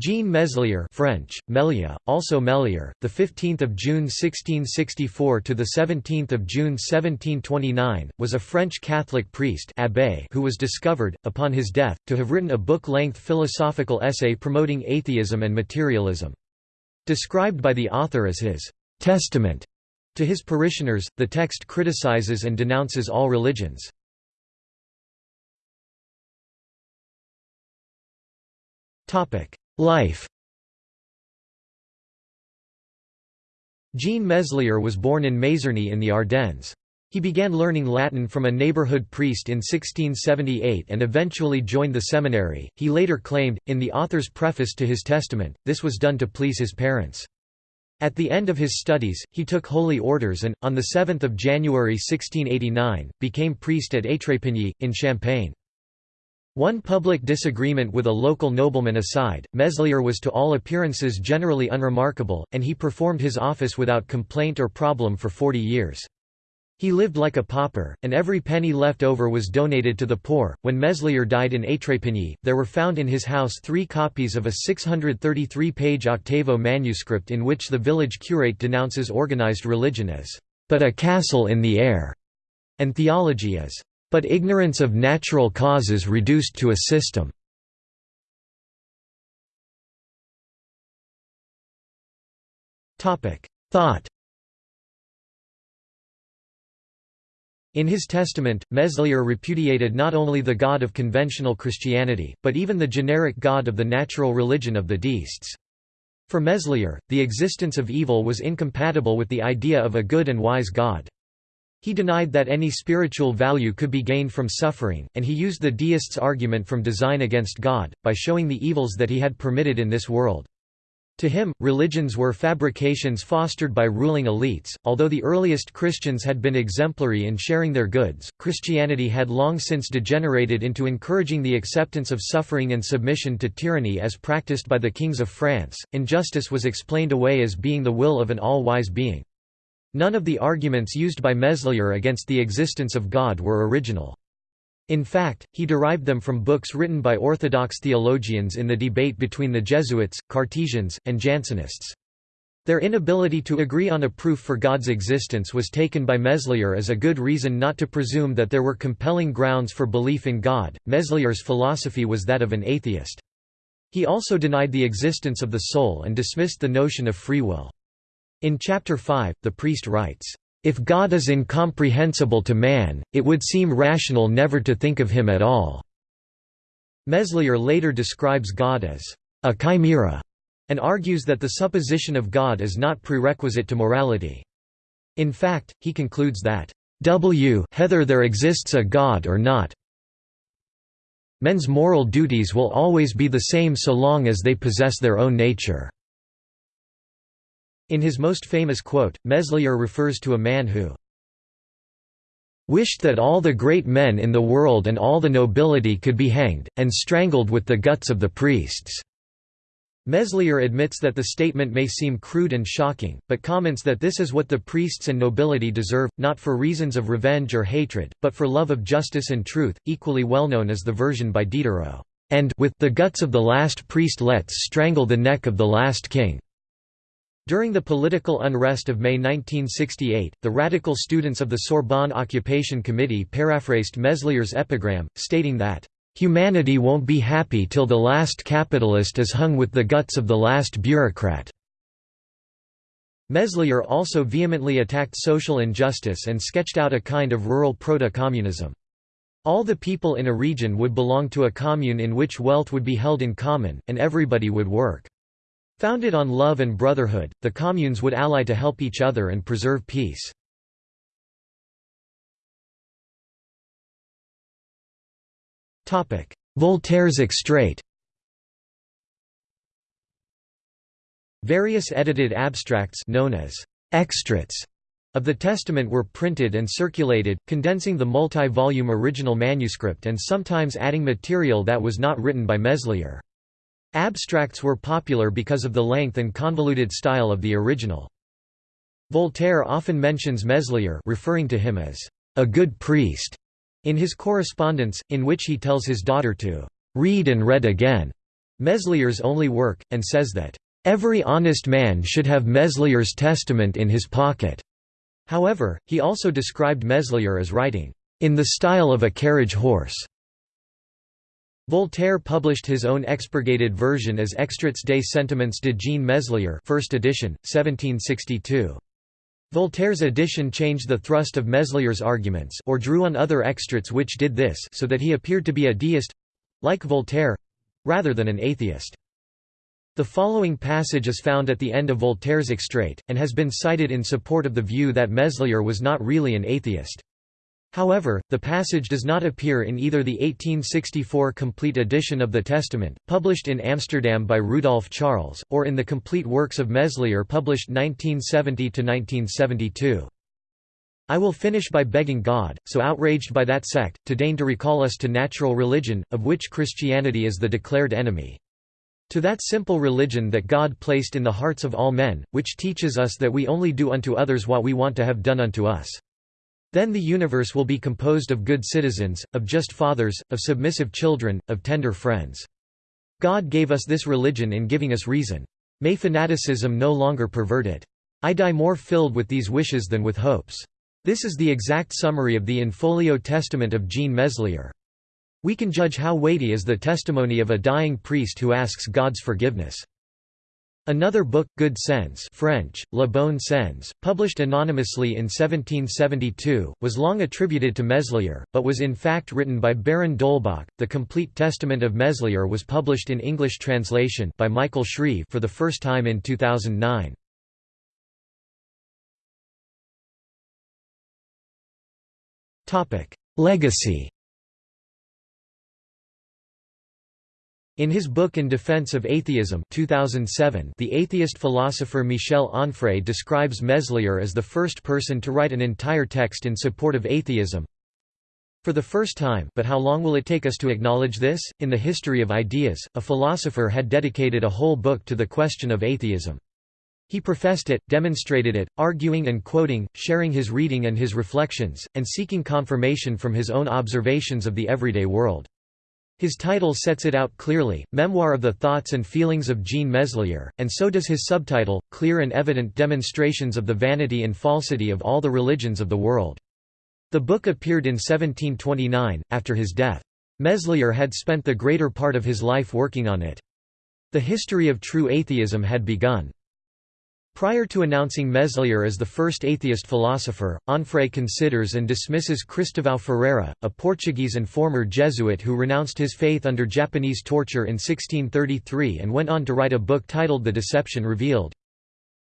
Jean Meslier French, Melia, also Melier, the 15th of June 1664 to the 17th of June 1729, was a French Catholic priest abbé who was discovered, upon his death, to have written a book-length philosophical essay promoting atheism and materialism. Described by the author as his «testament» to his parishioners, the text criticizes and denounces all religions. Topic Life Jean Meslier was born in Mazerny in the Ardennes. He began learning Latin from a neighborhood priest in 1678 and eventually joined the seminary. He later claimed, in the author's preface to his testament, this was done to please his parents. At the end of his studies, he took holy orders and, on 7 January 1689, became priest at Étrépigny, in Champagne. One public disagreement with a local nobleman aside, Meslier was to all appearances generally unremarkable, and he performed his office without complaint or problem for 40 years. He lived like a pauper, and every penny left over was donated to the poor. When Meslier died in Étrépigny, there were found in his house three copies of a 633 page octavo manuscript in which the village curate denounces organized religion as, but a castle in the air, and theology as, but ignorance of natural causes reduced to a system. Thought In his testament, Meslier repudiated not only the God of conventional Christianity, but even the generic God of the natural religion of the deists. For Meslier, the existence of evil was incompatible with the idea of a good and wise God. He denied that any spiritual value could be gained from suffering, and he used the deist's argument from design against God, by showing the evils that he had permitted in this world. To him, religions were fabrications fostered by ruling elites. Although the earliest Christians had been exemplary in sharing their goods, Christianity had long since degenerated into encouraging the acceptance of suffering and submission to tyranny as practiced by the kings of France. Injustice was explained away as being the will of an all wise being. None of the arguments used by Meslier against the existence of God were original. In fact, he derived them from books written by Orthodox theologians in the debate between the Jesuits, Cartesians, and Jansenists. Their inability to agree on a proof for God's existence was taken by Meslier as a good reason not to presume that there were compelling grounds for belief in God. Meslier's philosophy was that of an atheist. He also denied the existence of the soul and dismissed the notion of free will. In Chapter 5, the priest writes, "...if God is incomprehensible to man, it would seem rational never to think of him at all." Meslier later describes God as a chimera, and argues that the supposition of God is not prerequisite to morality. In fact, he concludes that, "W whether there exists a God or not, men's moral duties will always be the same so long as they possess their own nature." In his most famous quote, Meslier refers to a man who wished that all the great men in the world and all the nobility could be hanged, and strangled with the guts of the priests." Meslier admits that the statement may seem crude and shocking, but comments that this is what the priests and nobility deserve, not for reasons of revenge or hatred, but for love of justice and truth, equally well known as the version by Diderot, and with the guts of the last priest let's strangle the neck of the last king. During the political unrest of May 1968, the radical students of the Sorbonne Occupation Committee paraphrased Meslier's epigram, stating that, "...humanity won't be happy till the last capitalist is hung with the guts of the last bureaucrat." Meslier also vehemently attacked social injustice and sketched out a kind of rural proto-communism. All the people in a region would belong to a commune in which wealth would be held in common, and everybody would work. Founded on love and brotherhood, the communes would ally to help each other and preserve peace. Voltaire's extrait Various edited abstracts known as extracts of the Testament were printed and circulated, condensing the multi-volume original manuscript and sometimes adding material that was not written by Meslier. Abstracts were popular because of the length and convoluted style of the original. Voltaire often mentions Meslier referring to him as a good priest in his correspondence, in which he tells his daughter to read and read again Meslier's only work, and says that, "...every honest man should have Meslier's testament in his pocket." However, he also described Meslier as writing, "...in the style of a carriage horse." Voltaire published his own expurgated version as Extraits des Sentiments de Jean Meslier first edition, 1762. Voltaire's edition changed the thrust of Meslier's arguments or drew on other extracts which did this so that he appeared to be a deist—like Voltaire—rather than an atheist. The following passage is found at the end of Voltaire's extrait, and has been cited in support of the view that Meslier was not really an atheist. However, the passage does not appear in either the 1864 complete edition of the Testament, published in Amsterdam by Rudolf Charles, or in the complete works of Meslier published 1970–1972. I will finish by begging God, so outraged by that sect, to deign to recall us to natural religion, of which Christianity is the declared enemy. To that simple religion that God placed in the hearts of all men, which teaches us that we only do unto others what we want to have done unto us. Then the universe will be composed of good citizens, of just fathers, of submissive children, of tender friends. God gave us this religion in giving us reason. May fanaticism no longer pervert it. I die more filled with these wishes than with hopes. This is the exact summary of the in-folio testament of Jean Meslier. We can judge how weighty is the testimony of a dying priest who asks God's forgiveness. Another book, Good Sense French, Le Bon Sens, published anonymously in 1772, was long attributed to Meslier, but was in fact written by Baron d'Holbach. The Complete Testament of Meslier was published in English translation by Michael Shreve for the first time in 2009. Legacy In his book In Defense of Atheism 2007, the atheist philosopher Michel Onfray describes Meslier as the first person to write an entire text in support of atheism. For the first time but how long will it take us to acknowledge this? In the history of ideas, a philosopher had dedicated a whole book to the question of atheism. He professed it, demonstrated it, arguing and quoting, sharing his reading and his reflections, and seeking confirmation from his own observations of the everyday world. His title sets it out clearly, Memoir of the Thoughts and Feelings of Jean Meslier, and so does his subtitle, Clear and Evident Demonstrations of the Vanity and Falsity of All the Religions of the World. The book appeared in 1729, after his death. Meslier had spent the greater part of his life working on it. The history of true atheism had begun. Prior to announcing Meslier as the first atheist philosopher, Onfray considers and dismisses Cristóvão Ferreira, a Portuguese and former Jesuit who renounced his faith under Japanese torture in 1633 and went on to write a book titled The Deception Revealed.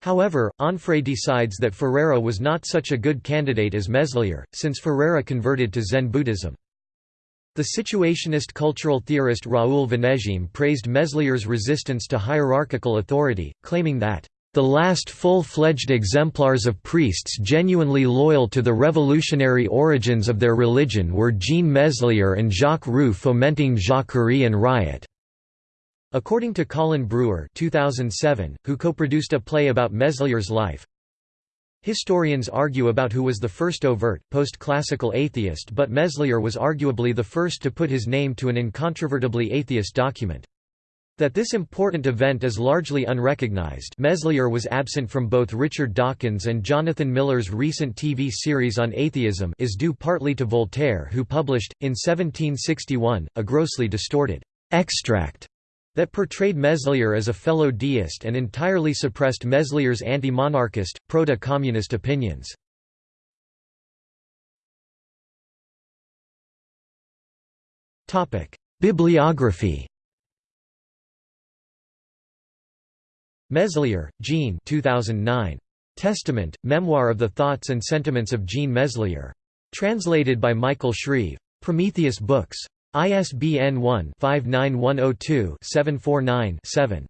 However, Onfray decides that Ferreira was not such a good candidate as Meslier, since Ferreira converted to Zen Buddhism. The situationist cultural theorist Raoul Vaneigem praised Meslier's resistance to hierarchical authority, claiming that the last full-fledged exemplars of priests genuinely loyal to the revolutionary origins of their religion were Jean Meslier and Jacques Roux fomenting Jacquerie and riot. According to Colin Brewer 2007, who co-produced a play about Meslier's life, Historians argue about who was the first overt, post-classical atheist but Meslier was arguably the first to put his name to an incontrovertibly atheist document. That this important event is largely unrecognized Meslier was absent from both Richard Dawkins and Jonathan Miller's recent TV series on atheism is due partly to Voltaire who published, in 1761, a grossly distorted «extract» that portrayed Meslier as a fellow deist and entirely suppressed Meslier's anti-monarchist, proto-communist opinions. Bibliography Meslier, Jean 2009. Testament, Memoir of the Thoughts and Sentiments of Jean Meslier. Translated by Michael Shreve. Prometheus Books. ISBN 1-59102-749-7.